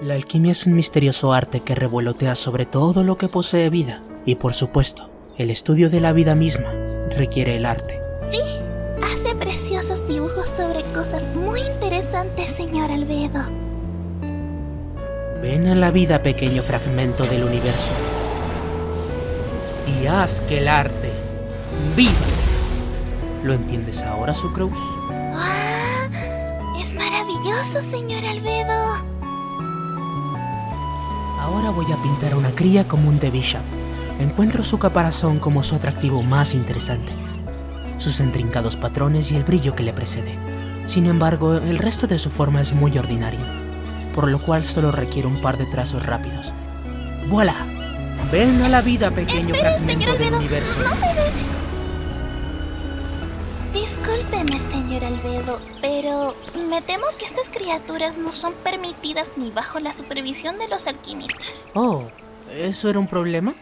La alquimia es un misterioso arte que revolotea sobre todo lo que posee vida. Y por supuesto, el estudio de la vida misma requiere el arte. Sí, hace preciosos dibujos sobre cosas muy interesantes, señor Albedo. Ven a la vida, pequeño fragmento del universo. Y haz que el arte viva. ¿Lo entiendes ahora, Sucrose? ¡Ah! Es maravilloso, señor Albedo. Ahora voy a pintar a una cría común de Bishop. Encuentro su caparazón como su atractivo más interesante, sus intrincados patrones y el brillo que le precede. Sin embargo, el resto de su forma es muy ordinario, por lo cual solo requiere un par de trazos rápidos. ¡Voilà! Ven a la vida, pequeño Espere, fragmento del Albedo. universo. No me. Discúlpeme, señor Albedo, pero me temo que estas criaturas no son permitidas ni bajo la supervisión de los alquimistas. Oh, ¿eso era un problema?